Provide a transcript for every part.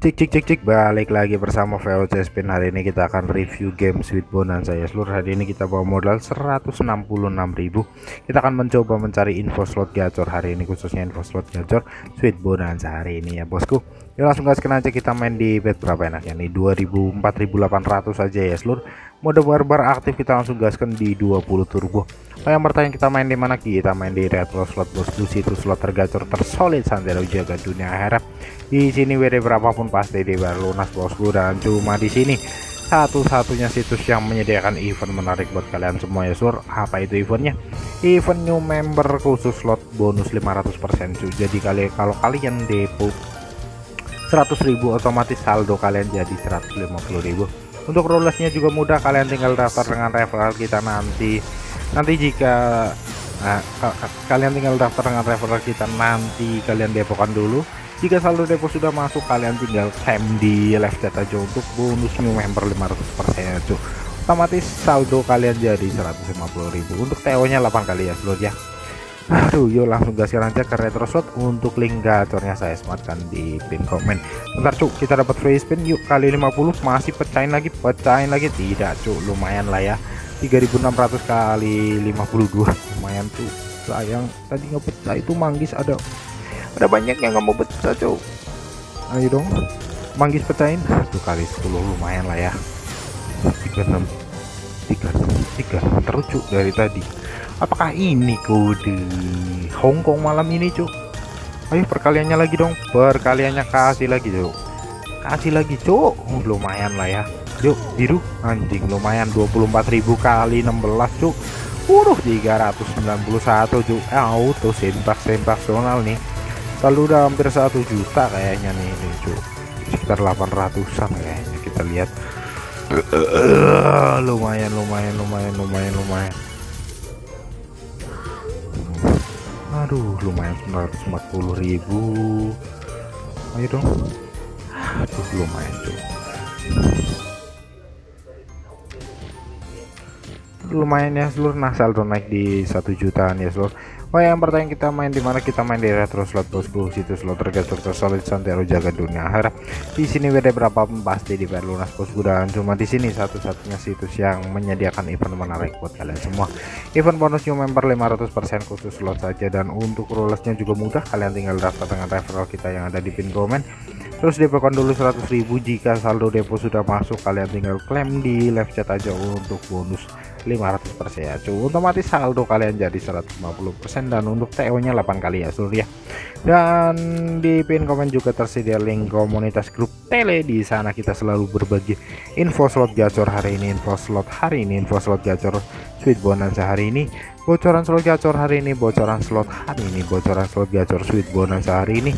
Cik cik cik cik. Balik lagi bersama VOC Spin hari ini kita akan review game Sweet Bonanza. Ya seluruh hari ini kita bawa modal 166.000 kita akan mencoba mencari info slot gacor hari ini khususnya info slot gacor Sweet Bonanza hari ini ya bosku langsung gaskan aja kita main di bet berapa enaknya? Nih 2000 4800 aja ya seluruh mode barbar aktif kita langsung gaskan di 20 turbo. Oh, yang bertanya kita main di mana? Kita main di retro slot bosku situ slot tergacor tersolid santero jaga dunia akhirat di sini WD berapapun pasti di lunas bosku dan cuma di sini satu-satunya situs yang menyediakan event menarik buat kalian semua ya sur apa itu eventnya? Event new member khusus slot bonus 500% cuy. Jadi kali kalau kalian depo 100.000 otomatis saldo kalian jadi 150.000 untuk rollesnya juga mudah kalian tinggal daftar dengan referral kita nanti. Nanti jika nah, kalian tinggal daftar dengan referral kita nanti kalian depokan dulu. Jika saldo depo sudah masuk kalian tinggal claim di live chat aja untuk bonus new member 500% itu. Otomatis saldo kalian jadi 150.000 untuk TO nya 8 kali ya seluruh ya aduh yuk langsung gaskan aja ke retro slot untuk link gacornya saya sematkan di pin komen. Bentar cuk kita dapat free spin yuk kali 50 masih pecahin lagi pecahin lagi. Tidak cuk lumayan lah ya. 3600 kali 52 lumayan tuh sayang tadi nggak pecah itu manggis ada. Ada banyak yang nggak mau pecah cow ayo dong manggis pecahin. Satu kali 10 lumayan lah ya. 36 36 36 terus dari tadi apakah ini kode Hongkong malam ini cuk. Ayo perkaliannya lagi dong. Perkaliannya kasih lagi cuk. Kasih lagi cuk. Lumayan lah ya. Yuk biru. Anjing lumayan. 24.000 kali 16 cuk. Uruh 391 cuk. Eh, auto sempak sonal nih. Kalau udah hampir satu juta kayaknya nih ini cuk. Sekitar 800an kayaknya kita lihat. Uh, lumayan lumayan lumayan lumayan lumayan aduh lumayan 940.000 ayo dong. Aduh lumayan cuk lumayan ya seluruh nah saldo naik di satu jutaan ya seluruh Oh yang pertanyaan kita main di mana? Kita main di retro slot bosku situs slot tergacor tersolid santero jaga dunia. Harap di sini beda berapa pasti di lunas bosku dan cuma di sini satu-satunya situs yang menyediakan event menarik buat kalian semua. Event bonus new member 500% khusus slot saja dan untuk rollesnya juga mudah. Kalian tinggal daftar dengan referral kita yang ada di pin komen. Terus depokan dulu 100.000 jika saldo depo sudah masuk. Kalian tinggal klaim di live chat aja untuk bonus 500% ya. Cuy otomatis saldo kalian jadi 150% dan untuk TO nya 8 kali ya seluruh ya. Dan di pin komen juga tersedia link komunitas grup tele. Di sana kita selalu berbagi info slot gacor hari ini info slot hari ini info slot gacor sweet bonanza hari ini bocoran slot gacor hari ini bocoran slot hari ini bocoran slot gacor sweet bonanza hari ini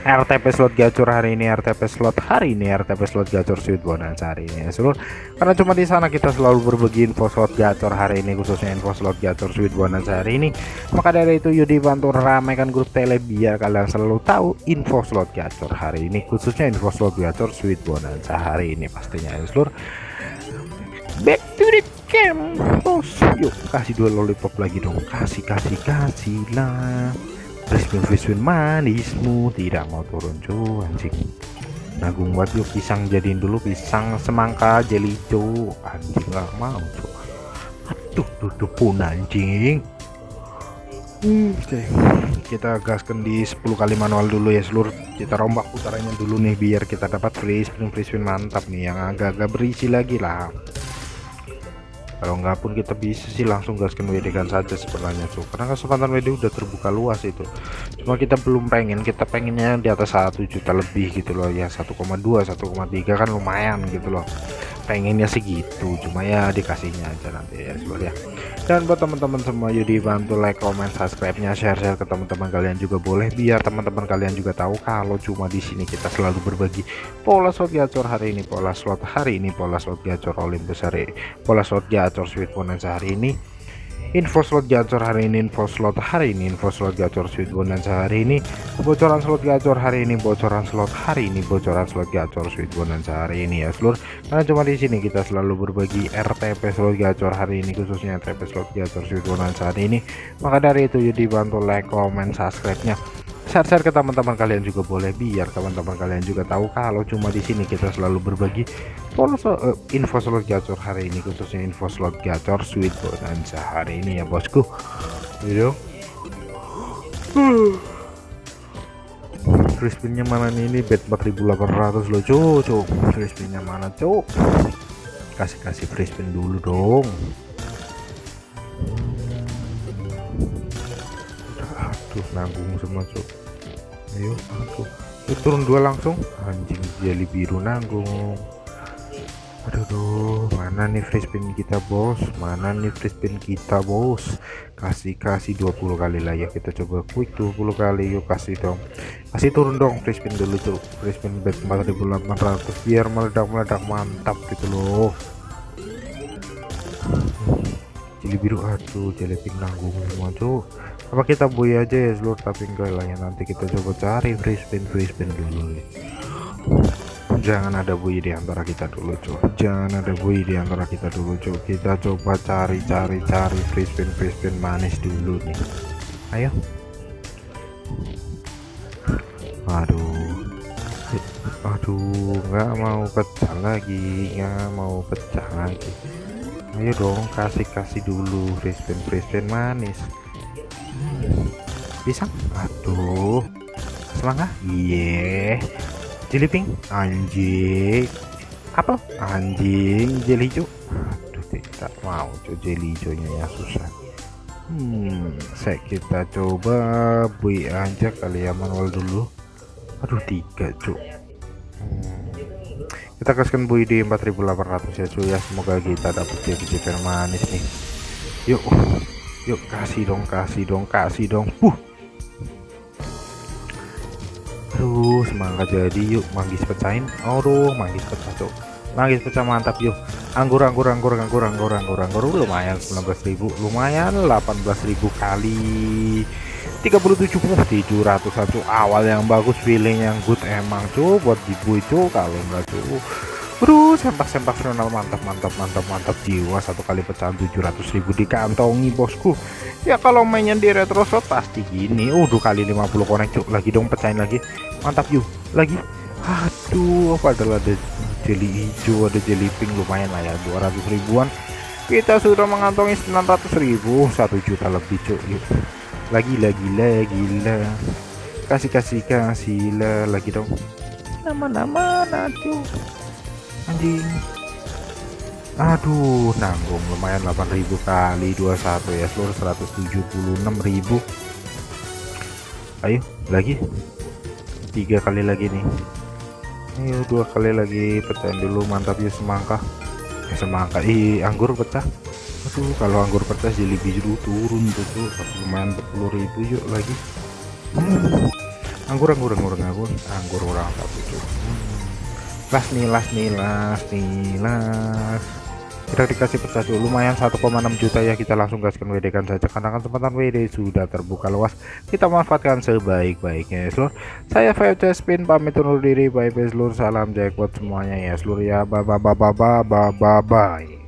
RTP slot gacor hari ini RTP slot hari ini RTP slot gacor sweet bonanza hari ini ya seluruh. Karena cuma di sana kita selalu berbagi info slot gacor hari ini khususnya info slot gacor sweet bonanza hari ini. Maka dari itu Yudi bantu ramaikan grup tele biar kalian selalu tahu info slot gacor hari ini khususnya info slot gacor sweet bonanza hari ini pastinya ya seluruh. Back to the game bos yuk kasih dua lollipop lagi dong. Kasih kasih kasih lah Crispin Crispin manismu tidak mau turun cu anjing. Nagung buat yuk pisang jadiin dulu pisang semangka jelly cu anjing nggak mau cu aduh duduk pun anjing. Hmm, oke okay. kita gaskan di 10 kali manual dulu ya seluruh kita rombak putarannya dulu nih biar kita dapat free spin free spin mantap nih. Yang agak-agak berisi lagi lah kalau nggak pun kita bisa sih langsung gaskan WD kan saja sebenarnya tuh karena kesempatan WD udah terbuka luas itu. Cuma kita belum pengen kita pengennya di atas satu juta lebih gitu loh ya 1,2 1,3 kan lumayan gitu loh pengennya segitu cuma ya dikasihnya aja nanti ya seluruh ya. Dan buat teman-teman semua yuk dibantu like comment subscribe nya share share ke teman-teman kalian juga boleh biar teman-teman kalian juga tahu kalau cuma di sini kita selalu berbagi pola slot gacor hari ini pola slot hari ini pola slot gacor Olympus hari pola slot gacor sweet bonanza hari ini info slot gacor hari ini info slot hari ini info slot gacor sweet bonanza hari ini. Bocoran slot gacor hari ini bocoran slot hari ini bocoran slot gacor sweet bonanza hari ini ya seluruh karena cuma di sini kita selalu berbagi RTP slot gacor hari ini khususnya RTP slot gacor sweet bonanza hari ini. Maka dari itu jadi bantu like comment subscribe nya share-share ke teman-teman kalian juga boleh biar teman-teman kalian juga tahu kalau cuma di sini kita selalu berbagi info slot gacor hari ini khususnya info slot gacor sweet bonanza hari ini ya bosku. Video free spinnya mana nih? Ini bet 4800 loh cuk cuk. Free spinnya mana cuk? Kasih kasih free spin dulu dong aduh nanggung semua cuk ayo aku turun dua langsung. Anjing jeli biru nanggung. Aduh duh, mana nih free spin kita bos? Mana nih free spin kita bos? Kasih kasih 20 kali lah ya kita coba quick 20 kali. Yuk kasih dong. Kasih turun dong free spin dulu tuh free spin bet 4800 biar meledak-meledak mantap gitu loh jeli biru aduh jeli pink nanggung semua tuh. Apa kita buy aja ya seluruh tapi enggak lah ya nanti kita coba cari free spin free spin dulu ya. jangan ada buy di antara kita dulu cuy jangan ada buy di antara kita dulu cuy kita coba cari cari cari free spin free spin manis dulu nih. Ayo. Aduh. Aduh nggak mau pecah lagi nggak mau pecah lagi ayo dong kasih kasih dulu. Free spin free spin manis. Pisang? Aduh. Semangka iya yeah. jelly anjing. Apel? Anjing. Jelly hijau? Aduh tidak mau cuy jelly hijaunya ya susah. Hmm saya kita coba bui aja kali ya manual dulu. Aduh tiga cuk hmm. Kita kasihkan bui di 4800 ya cuy ya. Semoga kita dapat jadi manis nih. Yuk yuk kasih dong kasih dong kasih dong. Uh aduh semangat jadi yuk. Manggis pecahin aduh manggis pecah cok manggis pecah mantap yuk. Anggur anggur anggur anggur anggur anggur anggur. Lumayan 19.000 lumayan 18.000 kali 37 700 satu awal yang bagus feeling yang good emang cuy buat dibu itu kalau enggak cuy Bro, sempak-sempak final mantap mantap mantap mantap jiwa satu kali pecahan 700.000 dikantongi bosku. Ya kalau mainnya di retro shot pasti gini. Uh, kali 50 konek cuk lagi dong pecahin lagi. Mantap yuk. Lagi. Aduh, padahal ada jeli hijau, ada jeli pink lumayan lah ya 200 ribuan. Kita sudah mengantongi 900 ribu, 1 juta lebih cuk yuk. Lagi lagi lagi lah. Kasih kasih kasih lah lagi dong. Nama-nama nanti anjing. Aduh nanggung. Lumayan 8000 kali 21 ya. Seluruh 176.000 ayo lagi. Tiga kali lagi nih. Ayo dua kali lagi. Pecahin dulu mantap ya semangka. Eh, semangka. Ih anggur pecah aduh kalau anggur pecah jadi biru turun tuh tuh. Lumayan 40.000 yuk lagi. Anggur anggur anggur anggur. Anggur orang satu tuh hmm. Las nih las nih las nih las. Kita dikasih pecah dulu lumayan 1,6 juta ya kita langsung gaskan WD kan saja. Karena kesempatan WD sudah terbuka luas. Kita manfaatkan sebaik-baiknya ya seluruh saya VC Spin pamit undur diri. Bye bye seluruh salam jackpot semuanya ya seluruh ya. Bye bye bye bye bye bye bye